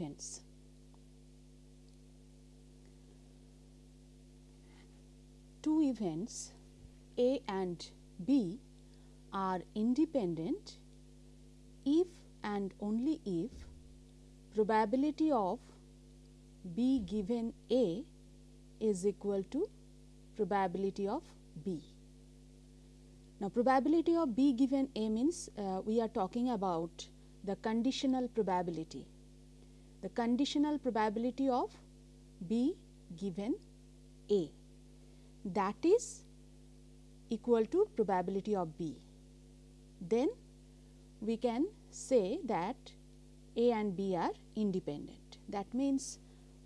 events. Two events A and B are independent if and only if probability of B given A is equal to probability of B. Now, probability of B given A means uh, we are talking about the conditional probability, the conditional probability of B given A that is equal to probability of B. Then we can say that A and B are independent. That means,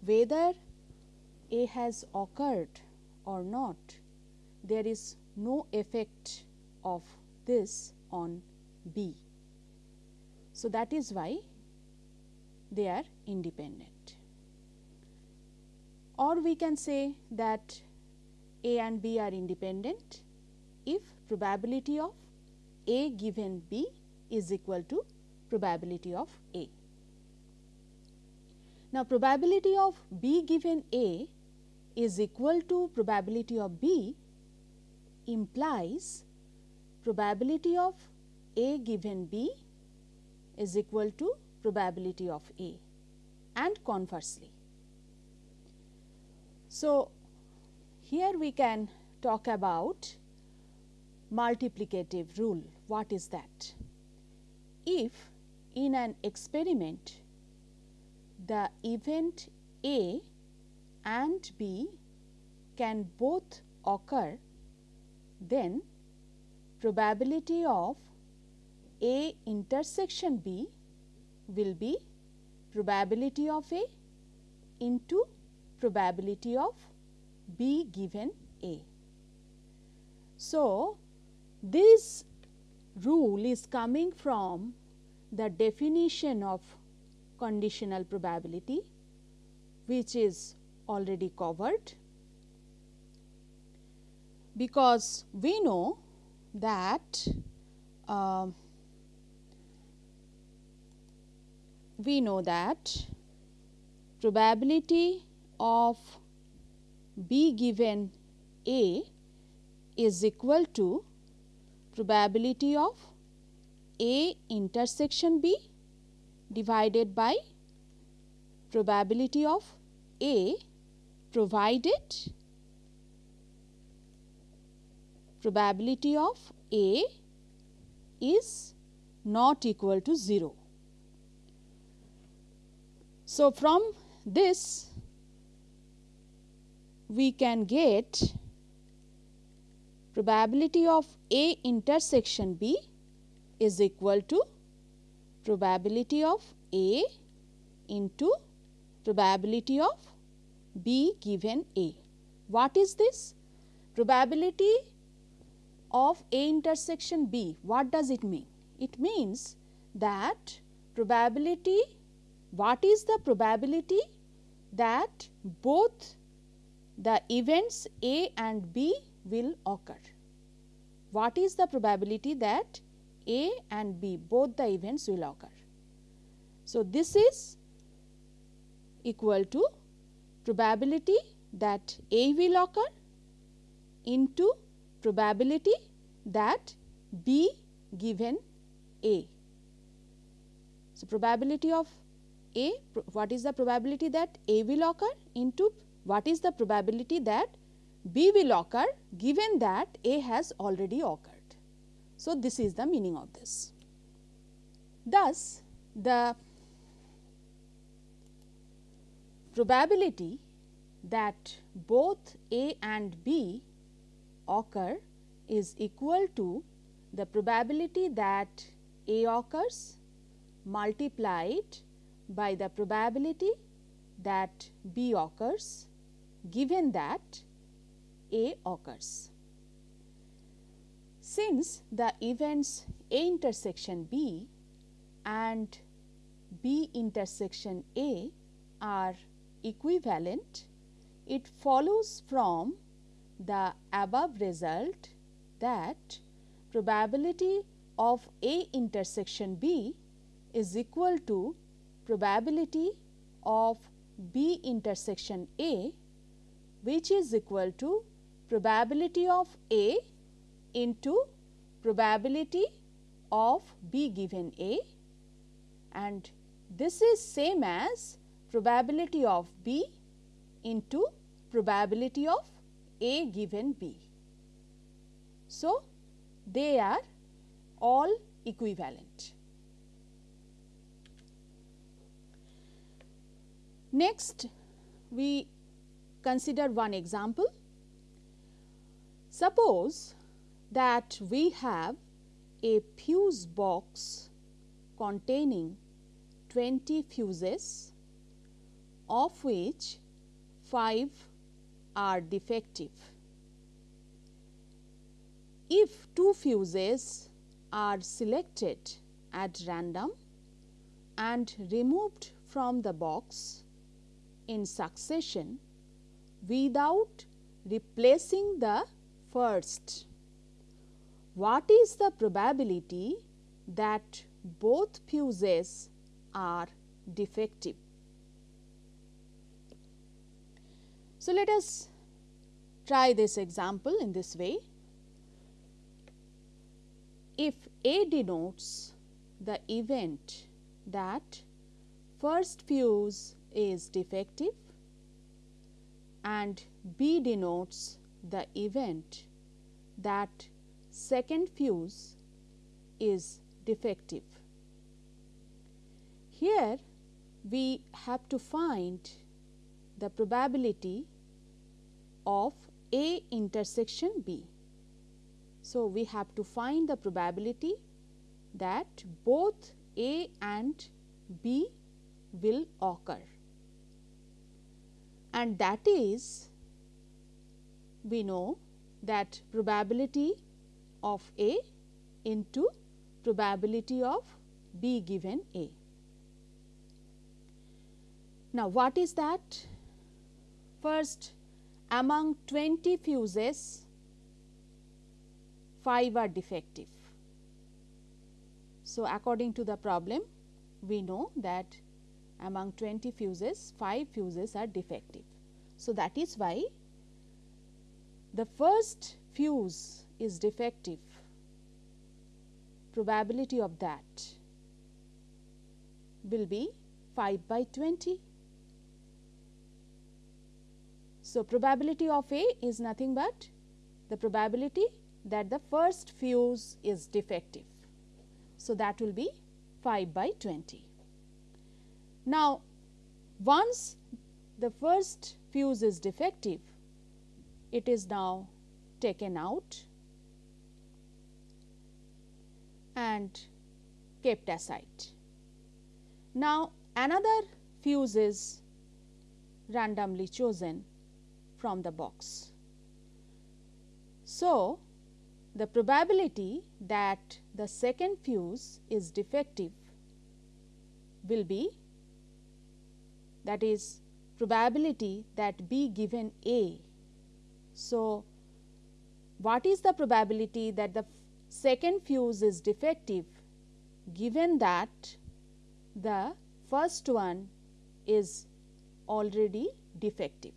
whether A has occurred or not, there is no effect of this on B. So, that is why they are independent. Or we can say that A and B are independent if probability of A given B is equal to probability of A. Now, probability of B given A is equal to probability of B implies probability of A given B is equal to probability of A and conversely. So, here we can talk about multiplicative rule. What is that? If in an experiment the event A and B can both occur, then probability of A intersection B will be probability of A into probability of B given A. So, this rule is coming from the definition of conditional probability which is already covered because we know that uh, we know that probability of B given A is equal to probability of A intersection B divided by probability of A provided probability of A is not equal to 0. So, from this we can get probability of A intersection B is equal to probability of A into probability of B given A. What is this? Probability of A intersection B, what does it mean? It means that probability, what is the probability that both the events A and B will occur? What is the probability that A and B both the events will occur? So, this is equal to probability that A will occur into probability that B given A. So, probability of A, what is the probability that A will occur into what is the probability that B will occur given that A has already occurred. So, this is the meaning of this. Thus, the probability that both A and B occur is equal to the probability that A occurs multiplied by the probability that B occurs given that A occurs. Since the events A intersection B and B intersection A are equivalent, it follows from the above result that probability of A intersection B is equal to probability of B intersection A which is equal to probability of A into probability of B given A and this is same as probability of B into probability of A given B. So, they are all equivalent. Next, we consider one example. Suppose that we have a fuse box containing 20 fuses of which 5 are defective. If two fuses are selected at random and removed from the box in succession without replacing the first, what is the probability that both fuses are defective? So, let us try this example in this way. If A denotes the event that first fuse is defective and B denotes the event that second fuse is defective. Here we have to find the probability of A intersection B. So, we have to find the probability that both A and B will occur and that is we know that probability of A into probability of B given A. Now, what is that? First among 20 fuses 5 are defective. So, according to the problem we know that among 20 fuses 5 fuses are defective. So, that is why the first fuse is defective probability of that will be 5 by 20. So, probability of A is nothing but the probability that the first fuse is defective. So, that will be 5 by 20. Now, once the first fuse is defective, it is now taken out and kept aside. Now, another fuse is randomly chosen from the box. So, the probability that the second fuse is defective will be that is probability that B given A. So, what is the probability that the second fuse is defective given that the first one is already defective.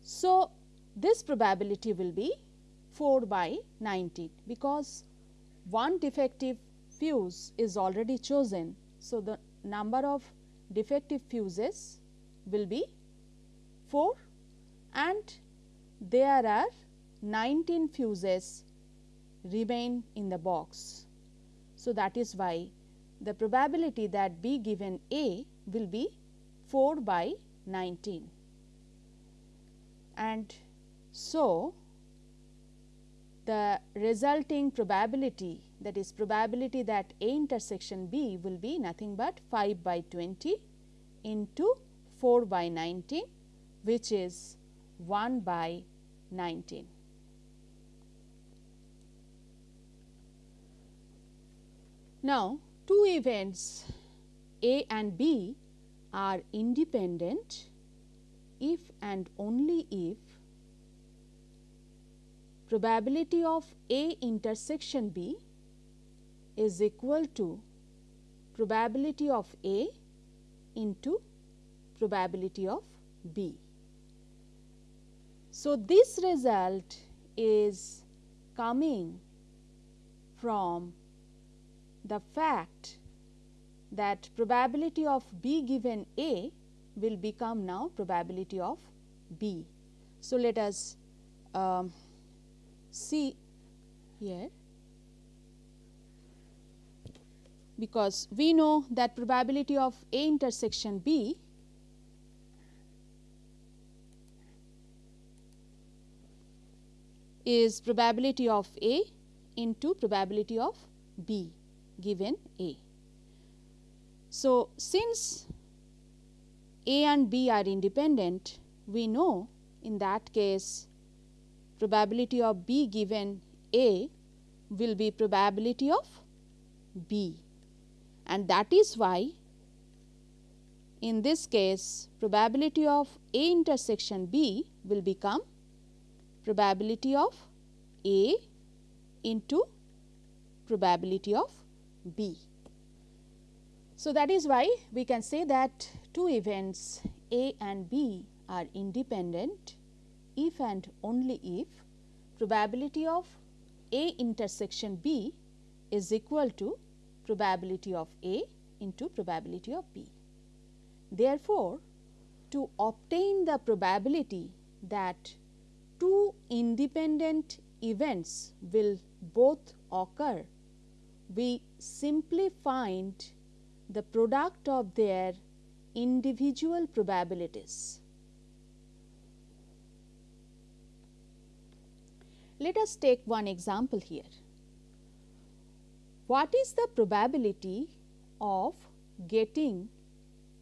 So, this probability will be 4 by 19 because one defective fuse is already chosen. So, the number of defective fuses will be 4 and there are 19 fuses remain in the box. So, that is why the probability that B given A will be 4 by 19 and so the resulting probability that is probability that A intersection B will be nothing but 5 by 20 into 4 by 19 which is 1 by 19. Now, two events A and B are independent if and only if probability of A intersection B is equal to probability of A into probability of B. So, this result is coming from the fact that probability of B given A will become now probability of B. So, let us um, see here because we know that probability of A intersection B is probability of A into probability of B given A. So, since A and B are independent, we know in that case probability of B given A will be probability of B and that is why in this case probability of A intersection B will become probability of A into probability of B. So, that is why we can say that two events A and B are independent if and only if probability of A intersection B is equal to probability of A into probability of B. Therefore, to obtain the probability that two independent events will both occur, we simply find the product of their individual probabilities. Let us take one example here. What is the probability of getting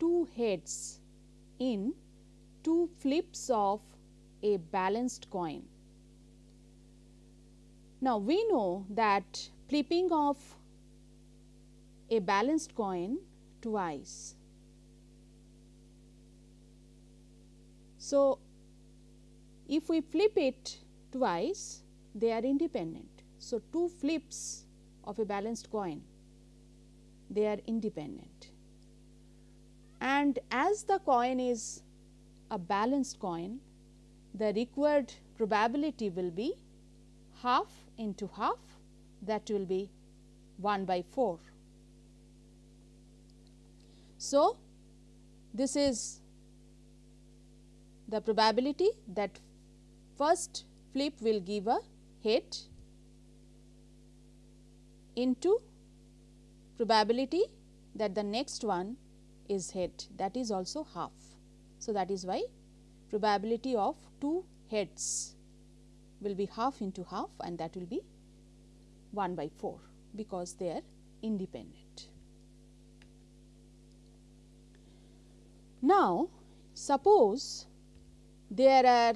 two heads in two flips of a balanced coin? Now, we know that flipping of a balanced coin twice. So, if we flip it twice they are independent. So, two flips of a balanced coin they are independent and as the coin is a balanced coin the required probability will be half into half that will be 1 by 4. So, this is the probability that first flip will give a head into probability that the next one is head that is also half. So, that is why probability of two heads will be half into half and that will be 1 by 4 because they are independent. Now, suppose there are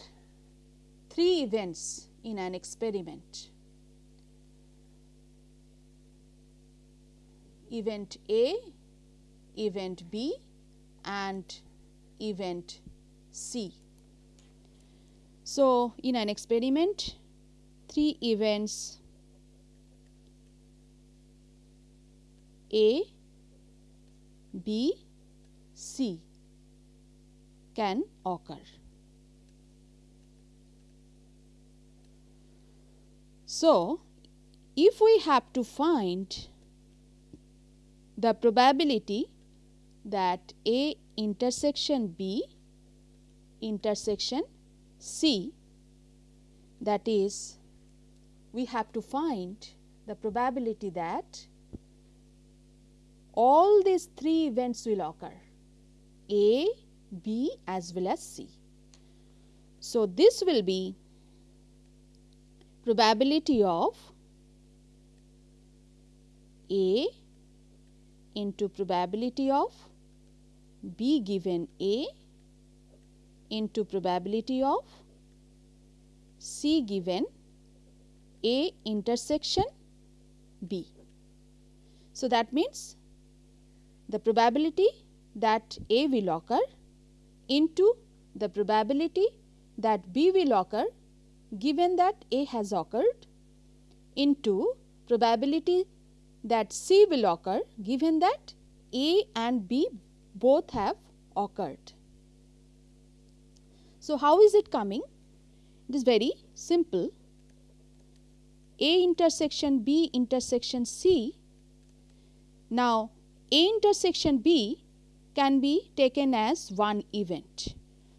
three events in an experiment. Event A, event B and event C. So, in an experiment three events A, B, C can occur. So, if we have to find the probability that A intersection B intersection C that is we have to find the probability that all these three events will occur A, B as well as C. So, this will be probability of A into probability of B given A into probability of C given A intersection B. So, that means the probability that A will occur into the probability that B will occur given that A has occurred into probability that C will occur given that A and B both have occurred. So, how is it coming? It is very simple. A intersection B intersection C. Now, A intersection B can be taken as one event.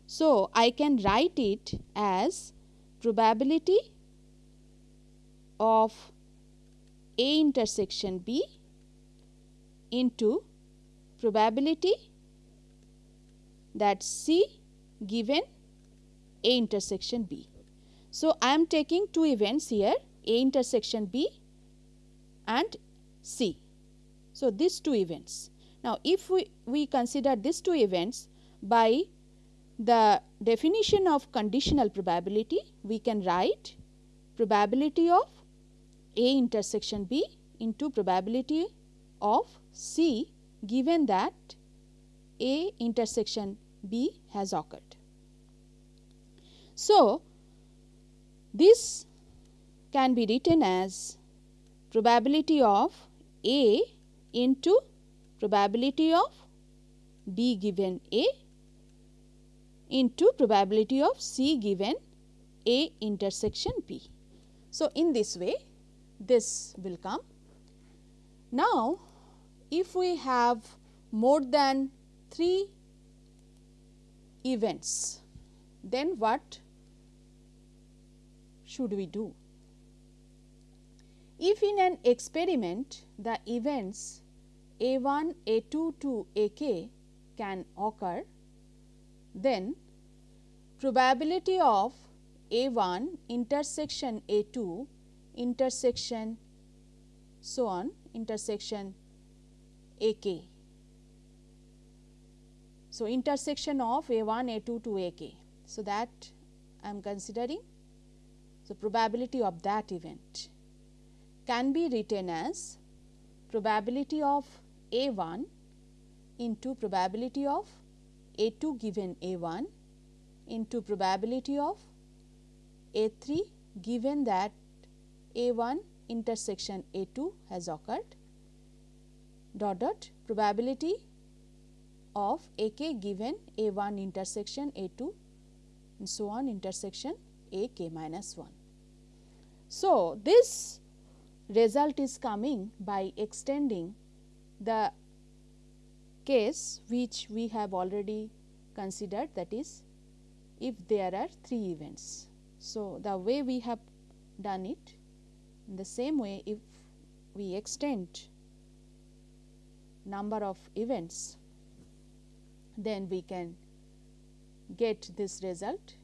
So, I can write it as probability of A intersection B into probability that C given A intersection B. So, I am taking two events here A intersection B and C. So, these two events. Now, if we, we consider these two events by the definition of conditional probability, we can write probability of A intersection B into probability of C given that A intersection B has occurred. So, this can be written as probability of A into probability of B given A into probability of C given A intersection B. So, in this way this will come. Now, if we have more than 3 events, then what should we do? If in an experiment the events A1, A2 to AK can occur, then probability of A1 intersection A2 intersection so on intersection AK. So, intersection of A1 A2 to AK. So, that I am considering. So, probability of that event can be written as probability of A1 into probability of A2 given A1 into probability of A3 given that A1 intersection A2 has occurred dot dot probability of AK given A1 intersection A2 and so on intersection AK minus 1. So, this result is coming by extending the case which we have already considered that is if there are 3 events. So, the way we have done it in the same way if we extend number of events then we can get this result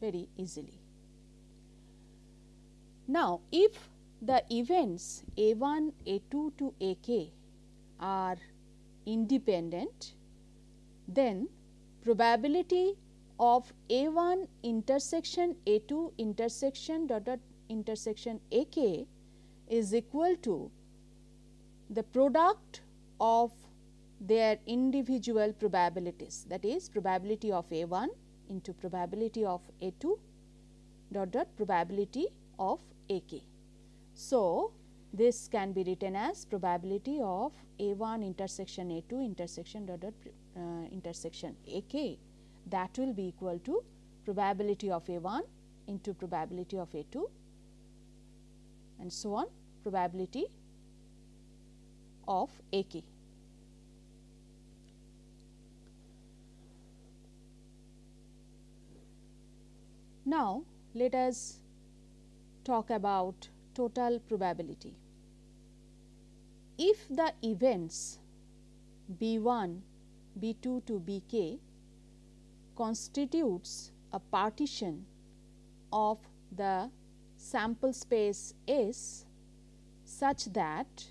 very easily. Now, if the events A1, A2 to AK are independent, then probability of A1 intersection A2 intersection dot dot intersection AK is equal to the product of their individual probabilities that is probability of A1 into probability of A2 dot dot probability of AK. So, this can be written as probability of A1 intersection A2 intersection dot dot uh, intersection AK that will be equal to probability of A1 into probability of A2 and so on probability of AK. Now, let us talk about total probability. If the events B1, B2 to Bk constitutes a partition of the sample space S such that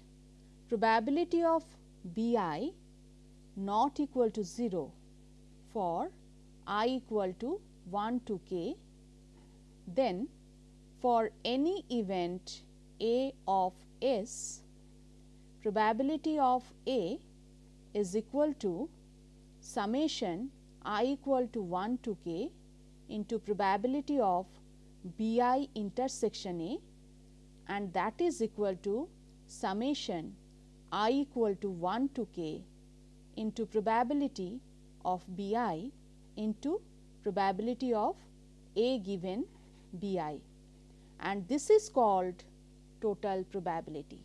probability of Bi not equal to 0 for i equal to 1 to k then for any event A of S, probability of A is equal to summation i equal to 1 to k into probability of B i intersection A and that is equal to summation i equal to 1 to k into probability of B i into probability of A given B i and this is called total probability.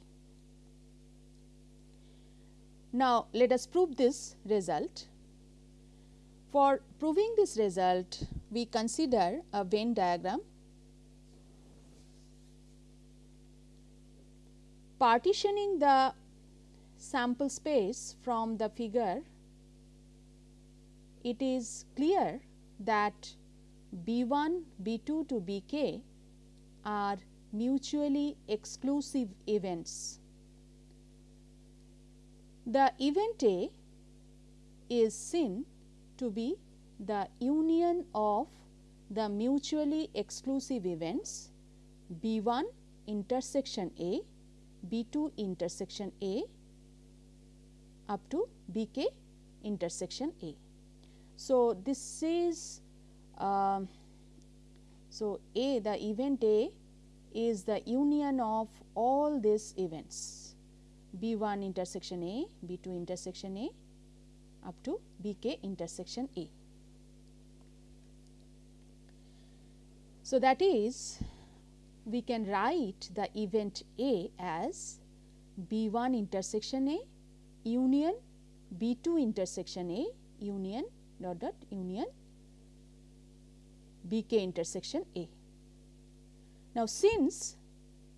Now, let us prove this result. For proving this result, we consider a Venn diagram. Partitioning the sample space from the figure, it is clear that B 1, B 2 to B k are mutually exclusive events. The event A is seen to be the union of the mutually exclusive events B 1 intersection A, B 2 intersection A up to B k intersection A. So, this is uh, so A the event A is the union of all these events B 1 intersection A, B 2 intersection A up to B k intersection A. So, that is we can write the event A as B 1 intersection A union B 2 intersection A union dot dot union B k intersection A. Now, since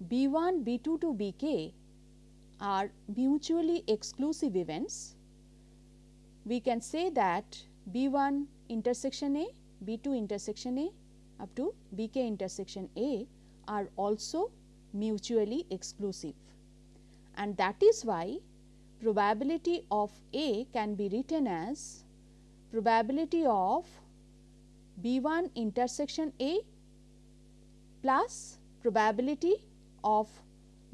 B 1 B 2 to B k are mutually exclusive events, we can say that B 1 intersection A, B 2 intersection A up to B k intersection A are also mutually exclusive and that is why probability of A can be written as probability of B 1 intersection A plus probability of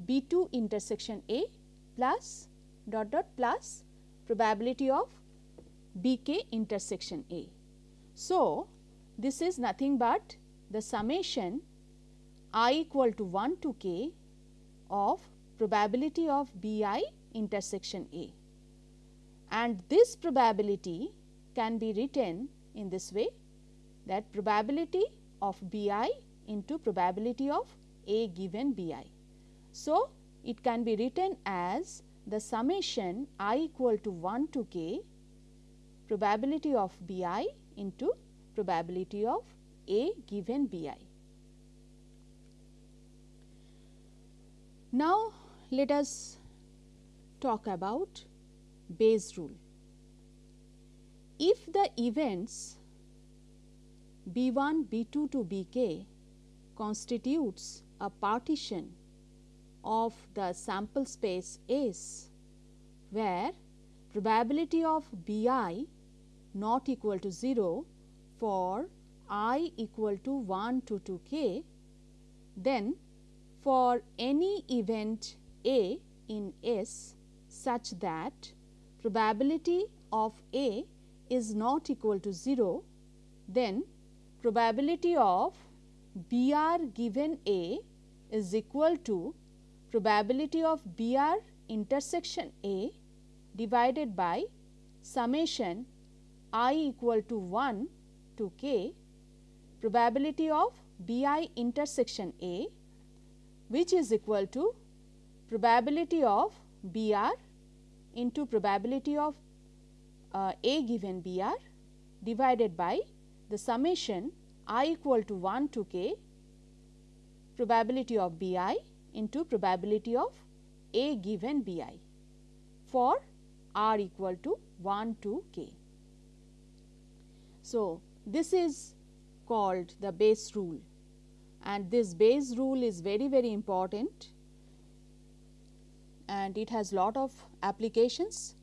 B 2 intersection A plus dot dot plus probability of B k intersection A. So, this is nothing but the summation i equal to 1 to k of probability of B i intersection A and this probability can be written in this way that probability of B i into probability of A given B i. So, it can be written as the summation i equal to 1 to k probability of B i into probability of A given B i. Now, let us talk about Bayes rule. If the events B 1, B 2 to B k constitutes a partition of the sample space S, where probability of B i not equal to 0 for i equal to 1 to 2 k, then for any event A in S such that probability of A is not equal to 0, then probability of B r given A is equal to probability of B r intersection A divided by summation i equal to 1 to k probability of B i intersection A which is equal to probability of B r into probability of uh, A given B r divided by the summation i equal to 1 to k probability of B i into probability of A given B i for r equal to 1 to k. So, this is called the Bayes rule and this Bayes rule is very very important and it has lot of applications.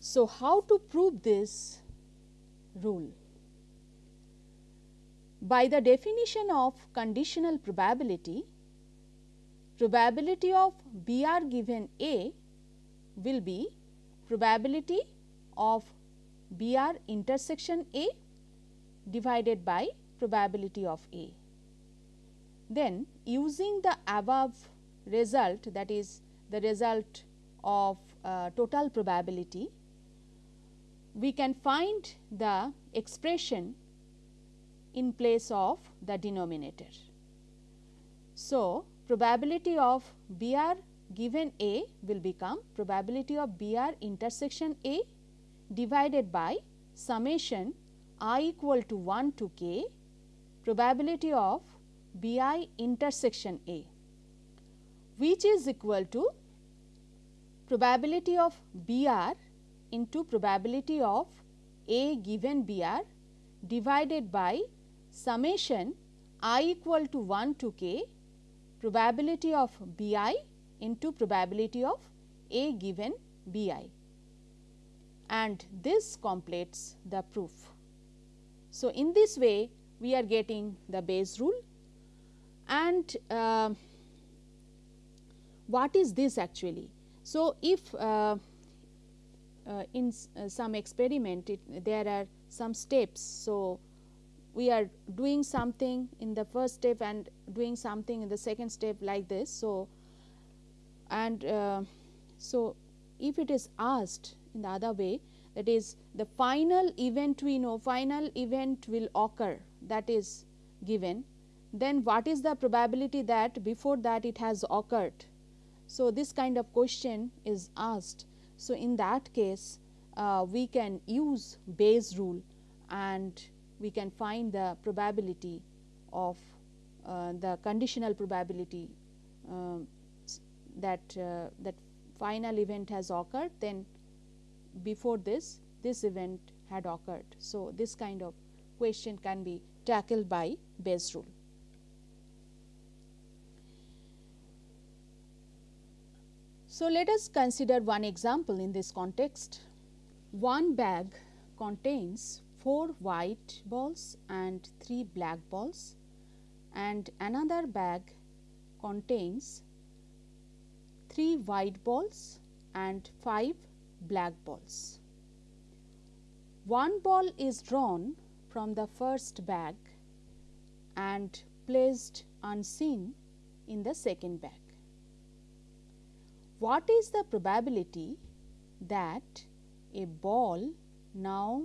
So, how to prove this rule? By the definition of conditional probability, probability of B r given A will be probability of B r intersection A divided by probability of A. Then using the above result that is the result of uh, total probability, we can find the expression in place of the denominator. So, probability of BR given A will become probability of BR intersection A divided by summation i equal to 1 to k probability of BI intersection A which is equal to probability of BR into probability of A given BR divided by summation i equal to 1 to k probability of BI into probability of A given BI and this completes the proof. So, in this way we are getting the Bayes rule and uh, what is this actually? So, if uh, uh, in uh, some experiment it, there are some steps. So, we are doing something in the first step and doing something in the second step like this. So, and uh, so if it is asked in the other way that is the final event we know final event will occur that is given then what is the probability that before that it has occurred. So, this kind of question is asked. So, in that case uh, we can use Bayes rule and we can find the probability of uh, the conditional probability uh, that that final event has occurred then before this this event had occurred. So, this kind of question can be tackled by Bayes rule. So, let us consider one example in this context. One bag contains 4 white balls and 3 black balls and another bag contains 3 white balls and 5 black balls. One ball is drawn from the first bag and placed unseen in the second bag. What is the probability that a ball now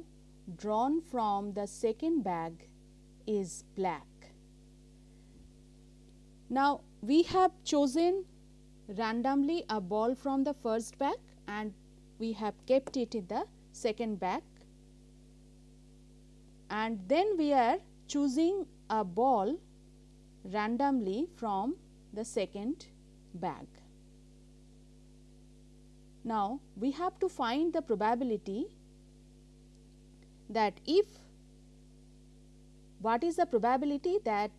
drawn from the second bag is black? Now, we have chosen randomly a ball from the first bag and we have kept it in the second bag and then we are choosing a ball randomly from the second bag. Now, we have to find the probability that if what is the probability that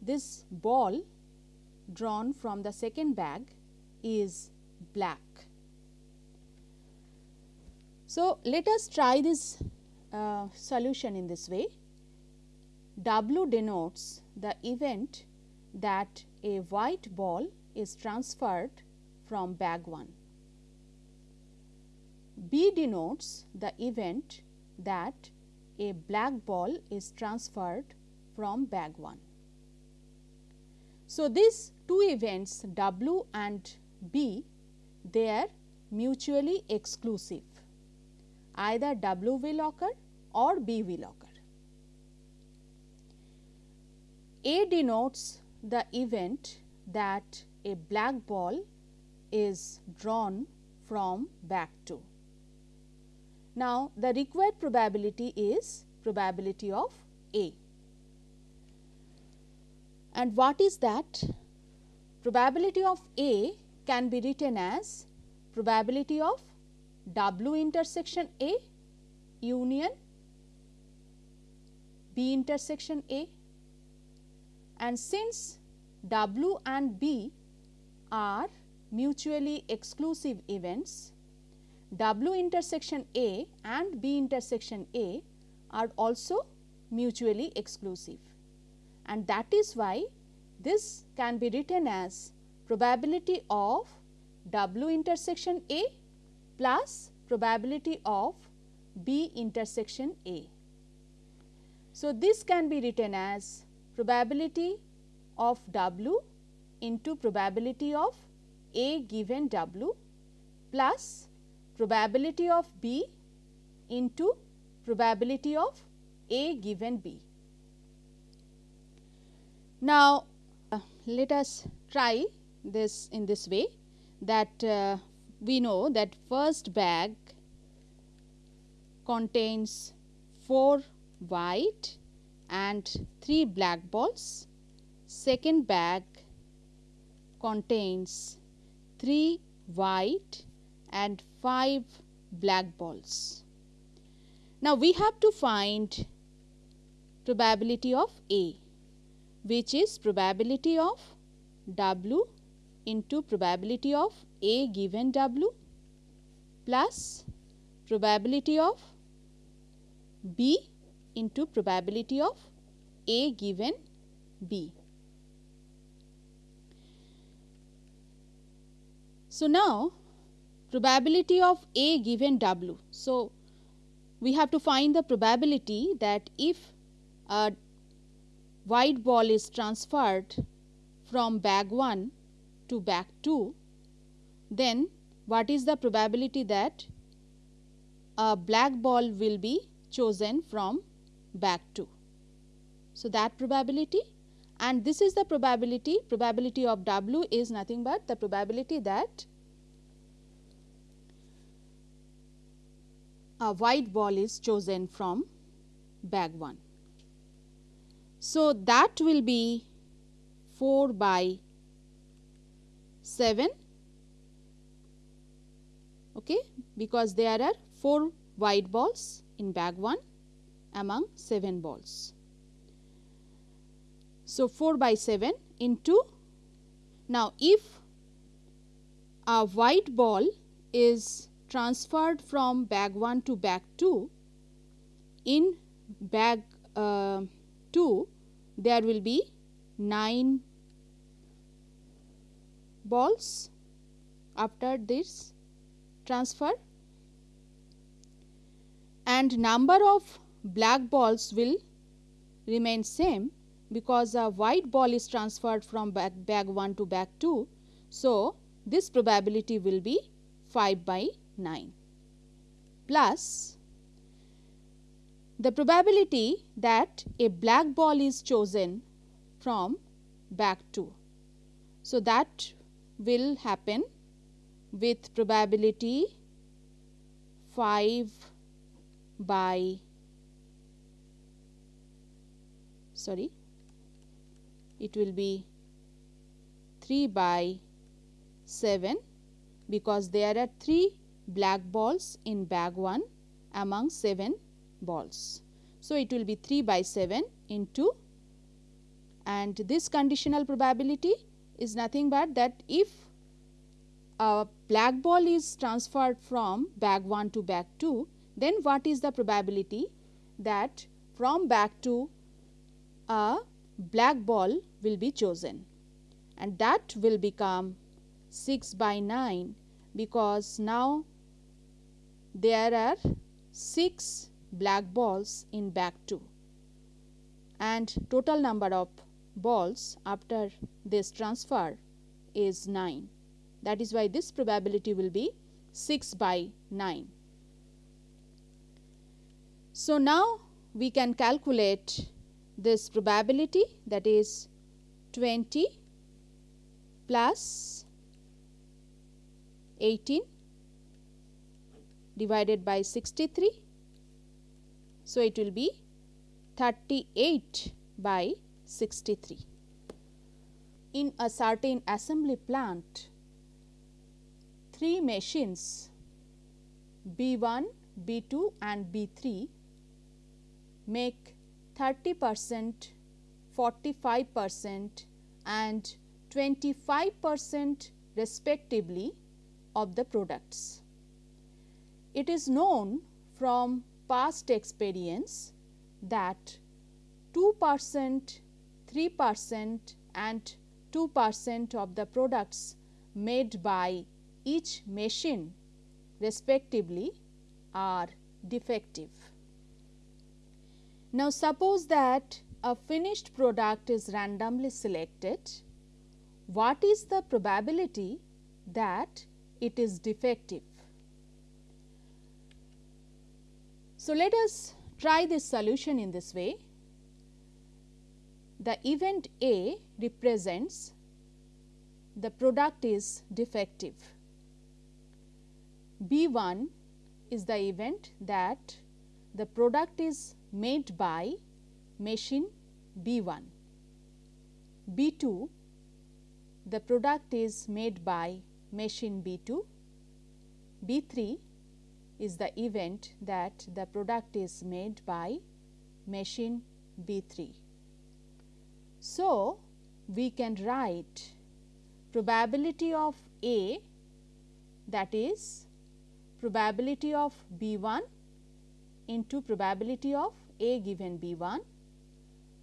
this ball drawn from the second bag is black. So, let us try this uh, solution in this way. W denotes the event that a white ball is transferred from bag 1. B denotes the event that a black ball is transferred from bag 1. So, these two events W and B they are mutually exclusive either W will occur or B will occur. A denotes the event that a black ball is drawn from bag 2. Now, the required probability is probability of A. And what is that? Probability of A can be written as probability of W intersection A union B intersection A and since W and B are mutually exclusive events, W intersection A and B intersection A are also mutually exclusive and that is why this can be written as probability of W intersection A plus probability of B intersection A. So, this can be written as probability of W into probability of A given W plus probability of B into probability of A given B. Now, uh, let us try this in this way that uh, we know that first bag contains 4 white and 3 black balls. Second bag contains 3 white and 5 black balls. Now, we have to find probability of A which is probability of W into probability of A given W plus probability of B into probability of A given B. So, now probability of A given W. So, we have to find the probability that if a white ball is transferred from bag 1 to bag 2, then what is the probability that a black ball will be chosen from bag 2. So, that probability and this is the probability, probability of W is nothing but the probability that a white ball is chosen from bag 1. So, that will be 4 by 7 okay, because there are 4 white balls in bag 1 among 7 balls. So, 4 by 7 into now if a white ball is transferred from bag 1 to bag 2 in bag uh, 2 there will be 9 balls after this transfer and number of black balls will remain same because a white ball is transferred from bag, bag 1 to bag 2. So, this probability will be 5 by 9 plus the probability that a black ball is chosen from bag 2. So, that will happen with probability 5 by sorry it will be 3 by 7 because there are 3 black balls in bag 1 among 7 balls. So, it will be 3 by 7 into and this conditional probability is nothing but that if a black ball is transferred from bag 1 to bag 2 then what is the probability that from bag 2 a black ball will be chosen. And that will become 6 by 9 because now there are 6 black balls in bag 2 and total number of balls after this transfer is 9 that is why this probability will be 6 by 9. So, now we can calculate this probability that is 20 plus 18 divided by 63 so, it will be 38 by 63. In a certain assembly plant, three machines B1, B2 and B3 make 30 percent, 45 percent and 25 percent respectively of the products. It is known from past experience that 2 percent, 3 percent and 2 percent of the products made by each machine respectively are defective. Now, suppose that a finished product is randomly selected, what is the probability that it is defective? So, let us try this solution in this way. The event A represents the product is defective. B 1 is the event that the product is made by machine B 1. B 2 the product is made by machine B 2. B 3 is the event that the product is made by machine B 3. So, we can write probability of A that is probability of B 1 into probability of A given B 1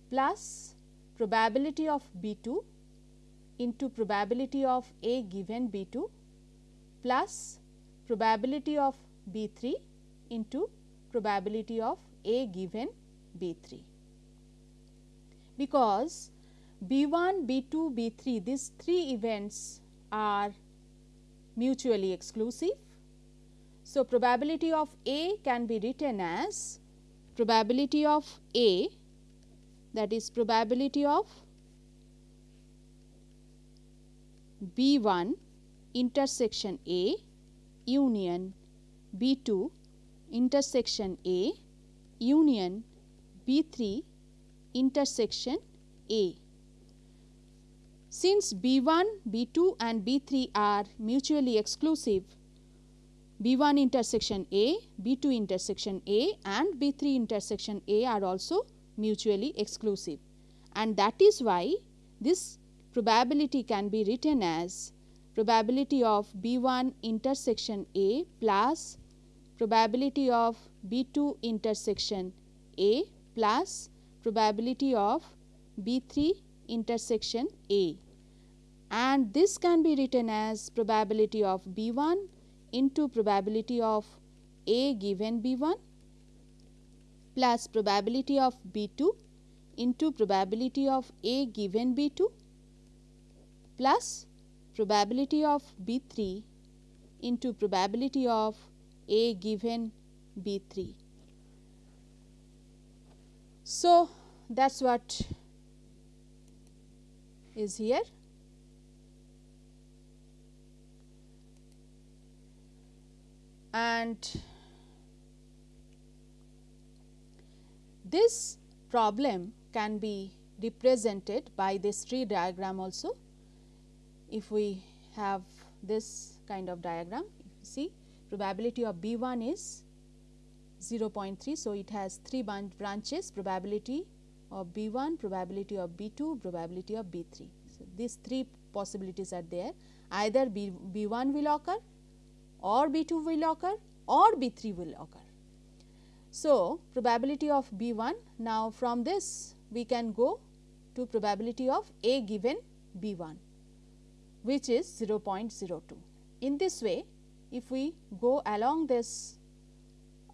plus probability of B 2 into probability of A given B 2 plus probability of B 3 into probability of A given B 3. Because B 1, B 2, B 3 these three events are mutually exclusive. So, probability of A can be written as probability of A that is probability of B 1 intersection A union B 2 intersection A union B 3 intersection A. Since B 1, B 2 and B 3 are mutually exclusive, B 1 intersection A, B 2 intersection A and B 3 intersection A are also mutually exclusive. And that is why this probability can be written as probability of B 1 intersection A plus probability of B 2 intersection A plus probability of B 3 intersection A. And this can be written as probability of B 1 into probability of A given B 1 plus probability of B 2 into probability of A given B 2 plus probability of B 3 into probability of A given B 3. So, that is what is here. And this problem can be represented by this tree diagram also. If we have this kind of diagram, you see probability of B 1 is 0.3. So, it has 3 branches probability of B 1, probability of B 2, probability of B 3. So, these three possibilities are there either B, B 1 will occur or B 2 will occur or B 3 will occur. So, probability of B 1 now from this we can go to probability of A given B 1 which is 0.02. In this way if we go along this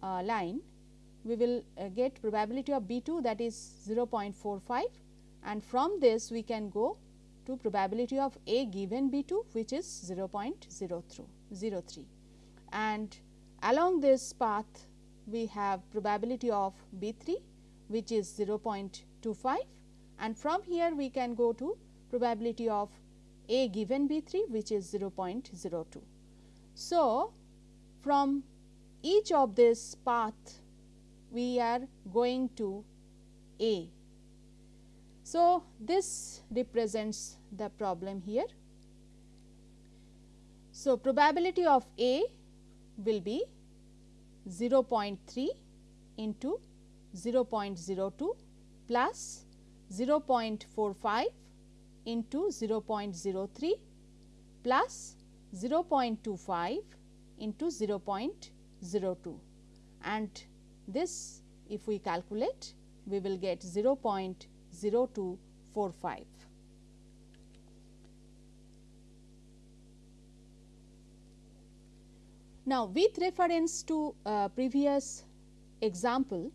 uh, line we will uh, get probability of B 2 that is 0.45 and from this we can go to probability of A given B 2 which is 0.03 and along this path we have probability of B 3 which is 0.25 and from here we can go to probability of A given B 3 which is 0.02. So, from each of this path we are going to A. So, this represents the problem here. So, probability of A will be 0.3 into 0.02 plus 0.45 into 0.03 plus 0.25 into 0.02 and this if we calculate we will get 0.0245. Now, with reference to uh, previous example,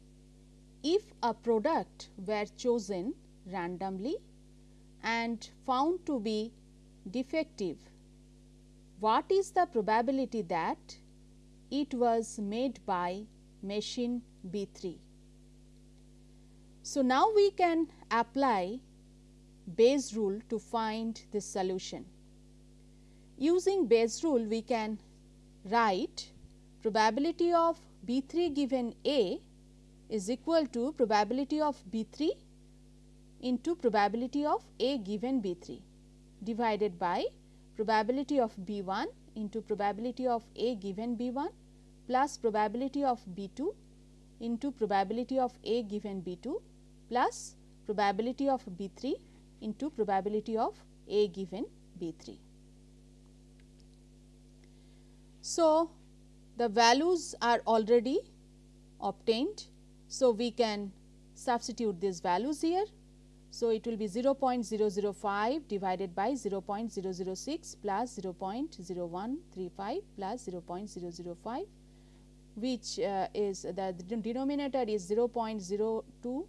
if a product were chosen randomly and found to be defective, what is the probability that it was made by machine B 3? So, now we can apply Bayes rule to find this solution. Using Bayes rule we can write probability of B 3 given A is equal to probability of B 3 into probability of A given B 3 divided by probability of B 1 into probability of A given B 1 plus probability of B 2 into probability of A given B 2 plus probability of B 3 into probability of A given B 3. So, the values are already obtained. So, we can substitute these values here. So, it will be 0.005 divided by 0.006 plus 0.0135 plus 0.005 which uh, is the denominator is 0.0245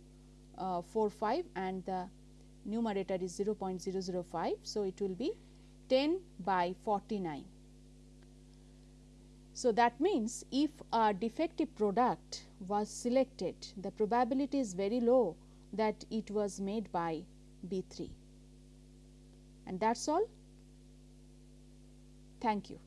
uh, and the numerator is 0.005. So, it will be 10 by 49. So, that means if a defective product was selected the probability is very low that it was made by B 3 and that is all. Thank you.